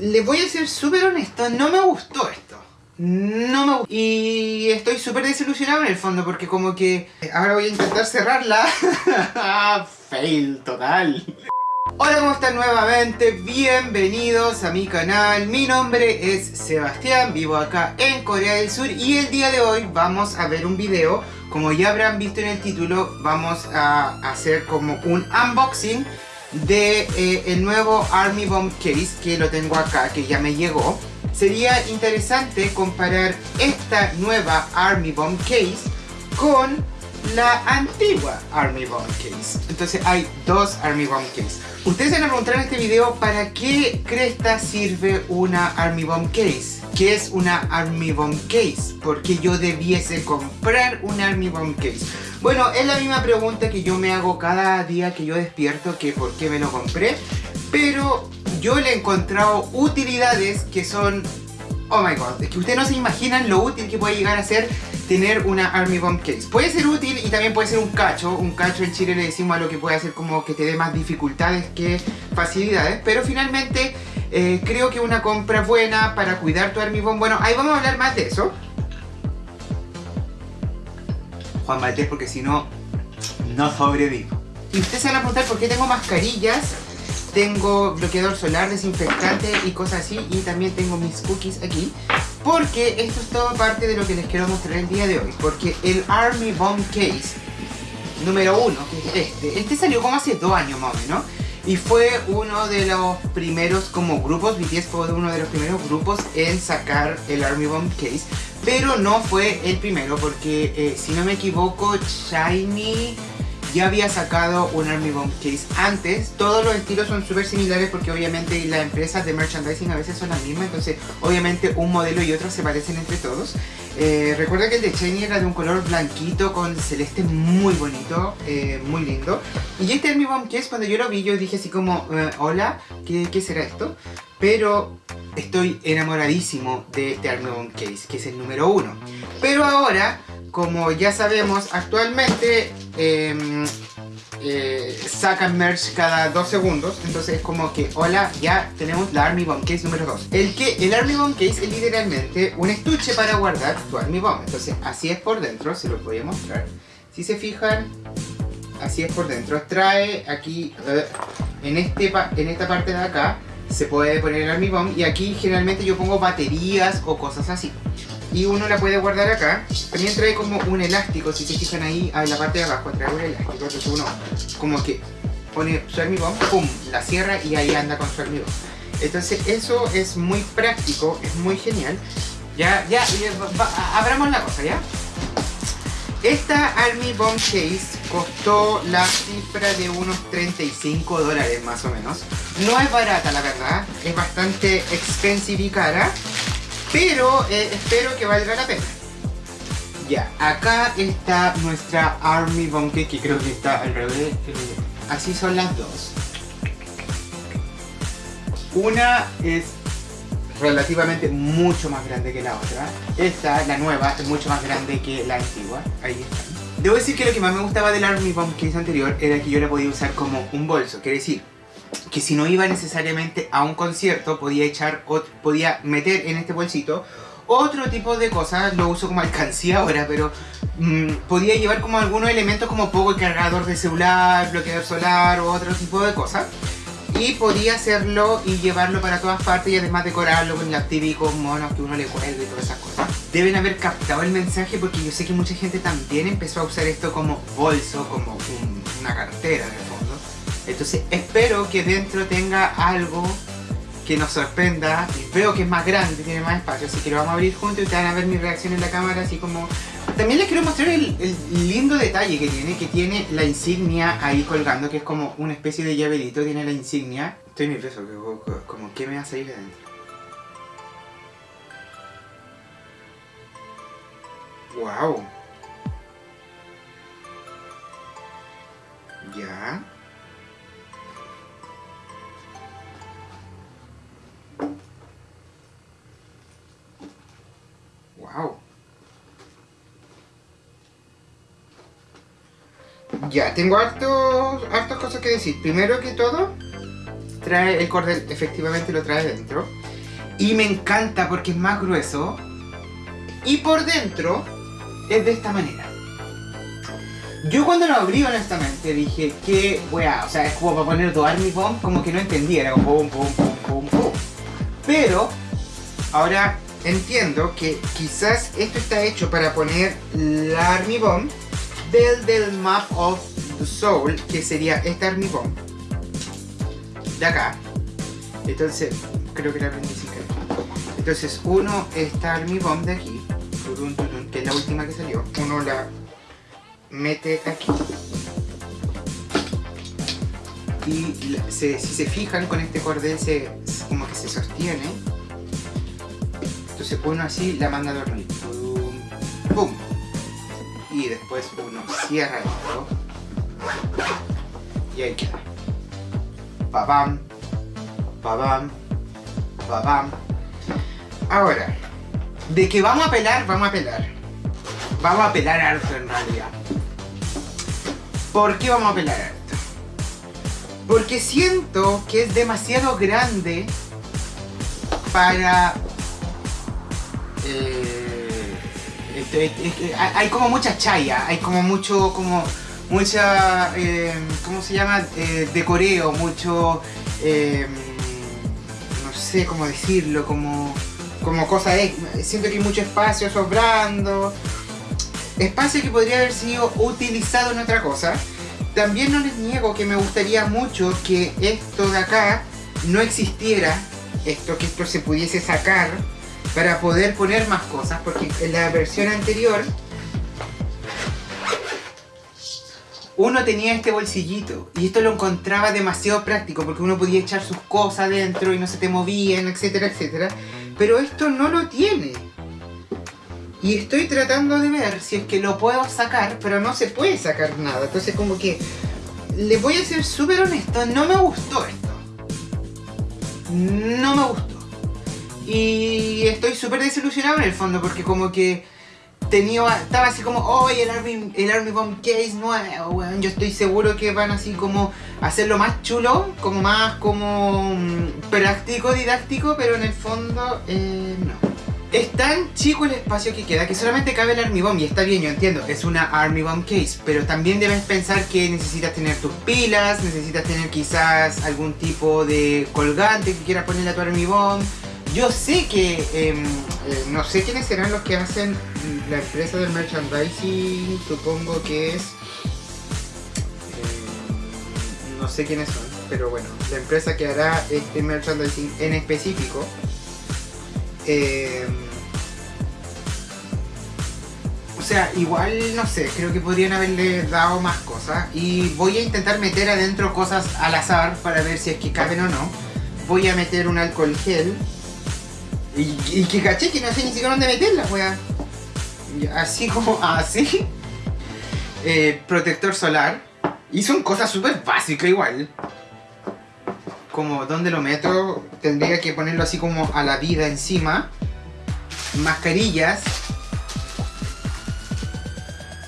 les voy a ser súper honesto, no me gustó esto. No me gustó. Y estoy súper desilusionado en el fondo porque como que ahora voy a intentar cerrarla. Fail total. Hola, ¿cómo están nuevamente? Bienvenidos a mi canal. Mi nombre es Sebastián, vivo acá en Corea del Sur y el día de hoy vamos a ver un video. Como ya habrán visto en el título, vamos a hacer como un unboxing de eh, el nuevo Army Bomb Case que lo tengo acá, que ya me llegó. Sería interesante comparar esta nueva Army Bomb Case con la antigua Army Bomb Case. Entonces hay dos Army Bomb Case. Ustedes se van a preguntar en este video para qué cresta sirve una Army Bomb Case. ¿Qué es una Army Bomb Case? ¿Por qué yo debiese comprar una Army Bomb Case? Bueno, es la misma pregunta que yo me hago cada día que yo despierto, que por qué me lo compré. Pero yo le he encontrado utilidades que son... Oh my god, es que ustedes no se imaginan lo útil que puede llegar a ser tener una Army Bomb Case. Puede ser útil y también puede ser un cacho. Un cacho en Chile le decimos a lo que puede hacer como que te dé más dificultades que facilidades. Pero finalmente eh, creo que una compra buena para cuidar tu Army Bomb. Bueno, ahí vamos a hablar más de eso. Juan Maltés porque si no, no sobrevivo. Y ustedes se van a preguntar por qué tengo mascarillas tengo bloqueador solar, desinfectante y cosas así y también tengo mis cookies aquí porque esto es todo parte de lo que les quiero mostrar el día de hoy porque el Army Bomb Case número uno, que es este este salió como hace dos años más o menos y fue uno de los primeros como grupos, BTS fue uno de los primeros grupos en sacar el Army Bomb Case pero no fue el primero porque eh, si no me equivoco Shiny ya había sacado un Army Bomb Case antes. Todos los estilos son súper similares porque obviamente las empresas de merchandising a veces son las mismas, entonces obviamente un modelo y otro se parecen entre todos. Eh, recuerda que el de Shiny era de un color blanquito con celeste muy bonito, eh, muy lindo. Y este Army Bomb Case cuando yo lo vi yo dije así como, eh, hola, ¿qué, ¿qué será esto? Pero estoy enamoradísimo de este Army Bomb Case, que es el número uno. Pero ahora como ya sabemos, actualmente em, eh, sacan merch cada dos segundos. Entonces es como que, hola, ya tenemos la Army Bomb Case número 2. El, que, el Army Bomb Case es literalmente un estuche para guardar tu Army Bomb. Entonces así es por dentro, se los voy a mostrar. Si se fijan, así es por dentro. Trae aquí, eh, en, este, en esta parte de acá, se puede poner el Army Bomb. Y aquí generalmente yo pongo baterías o cosas así y uno la puede guardar acá. También trae como un elástico, si se fijan ahí en la parte de abajo, trae un elástico, entonces uno como que pone su armigón, pum, la cierra y ahí anda con su armigón. Entonces eso es muy práctico, es muy genial. Ya, ya, abramos la cosa, ¿ya? Esta Army Bomb Case costó la cifra de unos 35 dólares más o menos. No es barata la verdad, es bastante expensive y cara. Pero eh, espero que valga la pena. Ya, acá está nuestra Army Bunker, que creo que está al revés. Así son las dos. Una es relativamente mucho más grande que la otra. Esta, la nueva, es mucho más grande que la antigua. Ahí está. Debo decir que lo que más me gustaba del Army Bomb anterior era que yo la podía usar como un bolso. Quiere decir, que si no iba necesariamente a un concierto podía echar podía meter en este bolsito otro tipo de cosas, lo uso como alcancía ahora, pero mm, podía llevar como algunos elementos como poco cargador de celular, bloqueador solar o otro tipo de cosas. Y podía hacerlo y llevarlo para todas partes y además decorarlo con los típicos monos que uno le cuelga y todas esas cosas. Deben haber captado el mensaje porque yo sé que mucha gente también empezó a usar esto como bolso, como una cartera fondo. Entonces espero que dentro tenga algo que nos sorprenda. Veo que es más grande, tiene más espacio, así que lo vamos a abrir juntos y ustedes van a ver mi reacción en la cámara, así como... También les quiero mostrar el, lindo detalle que tiene, que tiene la insignia ahí colgando, que es como una especie de llaverito, tiene la insignia. Estoy nervioso, como que me va a salir de adentro. ¡Wow! Ya. Ya, tengo hartos, hartas cosas que decir. Primero que todo, trae el cordel, efectivamente lo trae dentro. Y me encanta porque es más grueso. Y por dentro es de esta manera. Yo cuando lo abrí honestamente dije que weá, o sea, es como para poner tu Army Bomb, como que no entendía, era como pum pum pum pum pum. Pero ahora entiendo que quizás esto está hecho para poner la Army Bomb del, del Map of the Soul, que sería esta Army Bomb. De acá. Entonces, creo que la aprendí sin querer. Entonces, uno está Army Bomb de aquí, que es la última que salió. Uno la mete aquí. Y si se fijan con este cordel se, como que se sostiene. Entonces uno así la manda a dormir. Pum, pum. Y después uno cierra esto. Y ahí queda. Babam. Babam. Babam. Ahora, de que vamos a pelar, vamos a pelar. Vamos a pelar harto en realidad. ¿Por qué vamos a pelar harto? Porque siento que es demasiado grande para... eh, esto- es- es que hay como mucha chaya, hay como mucho, como mucha, eh, ¿cómo se llama? Eh, decoreo, mucho, eh, no sé cómo decirlo, como, como cosa, siento que hay mucho espacio sobrando, espacio que podría haber sido utilizado en otra cosa. También no les niego que me gustaría mucho que esto de acá no existiera, esto que esto se pudiese sacar para poder poner más cosas, porque en la versión anterior uno tenía este bolsillito y esto lo encontraba demasiado práctico porque uno podía echar sus cosas dentro y no se te movían, etcétera, etcétera. Pero esto no lo tiene. Y estoy tratando de ver si es que lo puedo sacar, pero no se puede sacar nada. Entonces como que les voy a ser súper honesto, no me gustó esto. No me gustó. Y estoy súper desilusionado en el fondo porque como que tenía, estaba así como, oye, el Army, el Army Bomb Case nuevo, weón. Yo estoy seguro que van así como a hacerlo más chulo, como más como mm, práctico, didáctico, pero en el fondo eh, no. Es tan chico el espacio que queda que solamente cabe el Army Bomb y está bien, yo entiendo, es una Army Bomb Case, pero también debes pensar que necesitas tener tus pilas, necesitas tener quizás algún tipo de colgante que quieras ponerle a tu Army Bomb. Yo sé que, em, eh, no sé quiénes serán los que hacen la empresa del merchandising, supongo que es... eh, no sé quiénes son, pero bueno, la empresa que hará este merchandising en específico. eh, o sea, igual, no sé, creo que podrían haberle dado más cosas. Y voy a intentar meter adentro cosas al azar para ver si es que caben o no. Voy a meter un alcohol gel. Y, y que caché que no sé ni siquiera dónde meterla, wea. Y Así como así. Eh, protector solar. Y son cosas súper básicas igual. Como dónde lo meto, tendría que ponerlo así como a la vida encima. Mascarillas.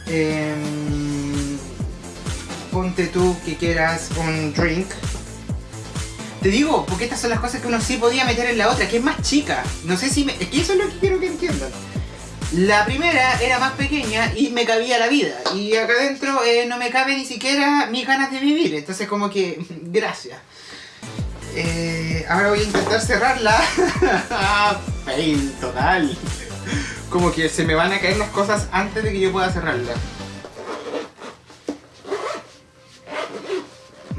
Em, ponte tú que quieras un drink. Te digo, porque estas son las cosas que uno sí podía meter en la otra, que es más chica. No sé si me... Es que eso es lo que quiero que entiendan. La primera era más pequeña y me cabía la vida. Y acá adentro eh, no me cabe ni siquiera mis ganas de vivir. Entonces como que... Gracias. Eh, ahora voy a intentar cerrarla. Fail total. Como que se me van a caer las cosas antes de que yo pueda cerrarla.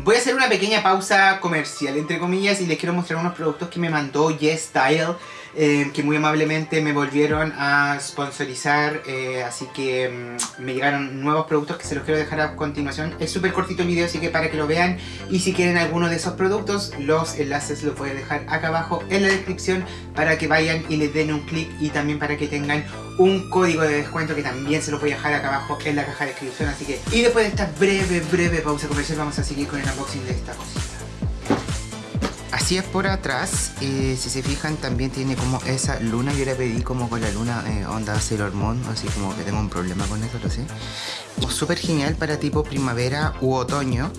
Voy a hacer una pequeña pausa comercial, entre comillas, y les quiero mostrar unos productos que me mandó Yes Style, eh, que muy amablemente me volvieron a sponsorizar, eh, así que mm, me llegaron nuevos productos que se los quiero dejar a continuación. Es súper cortito el video, así que para que lo vean, y si quieren alguno de esos productos, los enlaces los voy a dejar acá abajo en la descripción para que vayan y les den un clic y también para que tengan un código de descuento que también se lo voy a dejar acá abajo en la caja de descripción. Así que, y después de esta breve, breve pausa comercial, vamos a seguir con el unboxing de esta cosita. Así es por atrás, eh, si se fijan también tiene como esa luna, yo la pedí como con la luna eh, onda Sailor Moon, así como que tengo un problema con eso, lo sé. Súper genial para tipo primavera u otoño.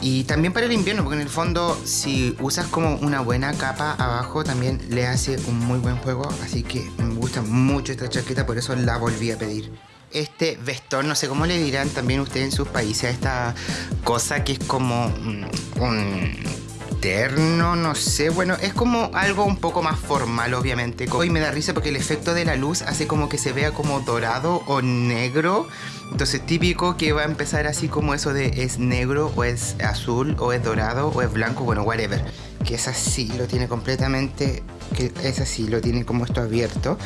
Y también para el invierno, porque en el fondo si usas como una buena capa abajo también le hace un muy buen juego. Así que me gusta mucho esta chaqueta, por eso la volví a pedir este vestón, no sé cómo le dirán también ustedes en sus países, esta cosa que es como un no sé, bueno, es como algo un poco más formal obviamente. Hoy me da risa porque el efecto de la luz hace como que se vea como dorado o negro. Entonces típico que va a empezar así como eso de es negro o es azul o es dorado o es blanco, bueno, whatever. Que es así, lo tiene completamente que es así, lo tiene como esto abierto,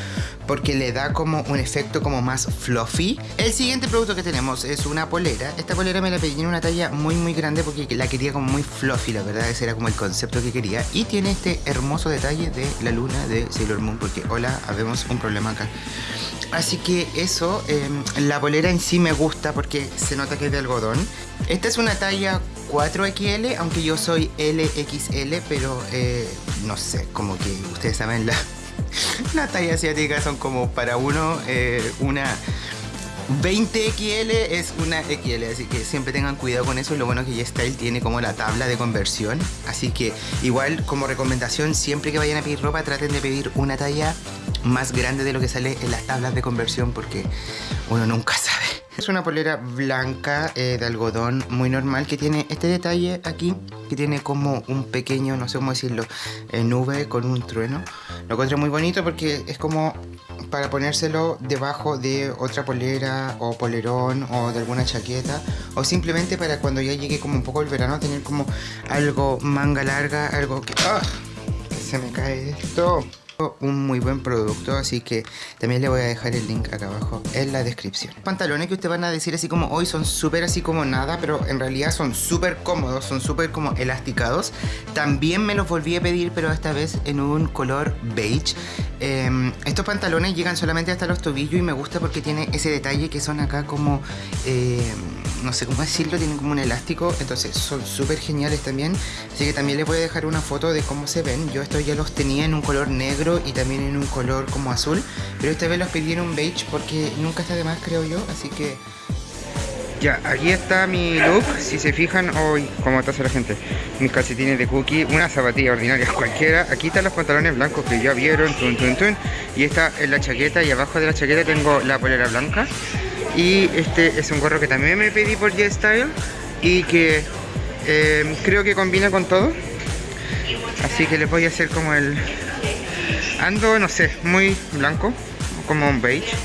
porque le da como un efecto como más fluffy. El siguiente producto que tenemos es una polera. Esta polera me la pedí en una talla muy muy grande porque la quería como muy fluffy, la verdad, ese era como el concepto que quería. Y tiene este hermoso detalle de la luna de Sailor Moon, porque hola, habemos un problema acá. Así que eso, em, la polera en sí me gusta porque se nota que es de algodón. Esta es una talla 4XL, aunque yo soy LXL, pero eh, no sé, como que ustedes saben, la, la talla asiática son como para uno eh, una 20XL es una XL, así que siempre tengan cuidado con eso. Lo bueno es que YesStyle tiene como la tabla de conversión, así que igual como recomendación, siempre que vayan a pedir ropa, traten de pedir una talla más grande de lo que sale en las tablas de conversión porque uno nunca sabe. Es una polera blanca eh, de algodón muy normal que tiene este detalle aquí, que tiene como un pequeño, no sé cómo decirlo, eh, nube con un trueno. Lo encuentro muy bonito porque es como para ponérselo debajo de otra polera o polerón o de alguna chaqueta o simplemente para cuando ya llegue como un poco el verano tener como algo manga larga, algo que... ¡ah! Se me cae esto un muy buen producto así que también le voy a dejar el link acá abajo en la descripción. Pantalones que ustedes van a decir así como hoy son súper así como nada pero en realidad son súper cómodos son súper como elasticados. También me los volví a pedir pero esta vez en un color beige. Em, estos pantalones llegan solamente hasta los tobillos y me gusta porque tiene ese detalle que son acá como em, no sé cómo decirlo, tienen como un elástico, entonces son súper geniales también. Así que también les voy a dejar una foto de cómo se ven. Yo estos ya los tenía en un color negro y también en un color como azul, pero esta vez los pedí en un beige porque nunca está de más creo yo, así que... Ya, aquí está mi look, si se fijan, hoy, como está la gente, mis calcetines de cookie, una zapatilla ordinaria cualquiera, aquí están los pantalones blancos que ya vieron, y esta es la chaqueta y abajo de la chaqueta tengo la polera blanca y este es un gorro que también me pedí por G-Style y que eh, creo que combina con todo. Así que les voy a hacer como el... Ando, no sé, muy blanco, como un beige.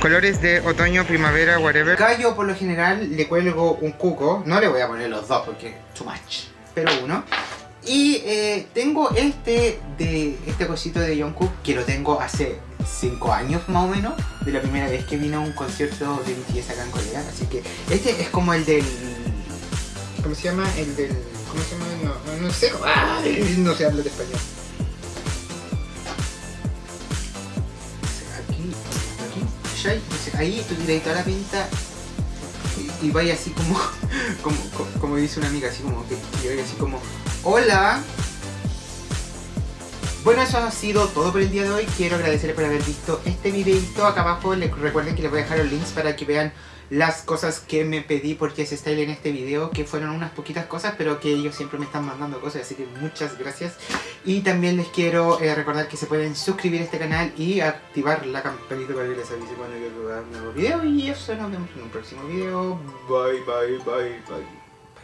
Colores de otoño, primavera, whatever. Yo por lo general le cuelgo un cuco. No le voy a poner los dos porque too much. Pero uno. Y eh, tengo este de este cosito de Jungkook que lo tengo hace 5 años más o menos de la primera vez que vino a un concierto de BTS acá en Corea así que este es como el del ¿cómo se llama? el del ¿cómo se llama? no, no sé ¡Ah! no sé habla de español aquí aquí ahí tú tiras toda la pinta y, y vaya así como como, dice una amiga así como que y vaya así como hola bueno, eso ha sido todo por el día de hoy. Quiero agradecerles por haber visto este videito. Acá abajo les recuerden que les voy a dejar los links para que vean las cosas que me pedí porque se Style en este video, que fueron unas poquitas cosas, pero que ellos siempre me están mandando cosas, así que muchas gracias. Y también les quiero eh, recordar que se pueden suscribir a este canal y activar la campanita para que les avise cuando yo haga un nuevo video. Y eso, nos vemos en un próximo video. Bye, bye, bye, bye.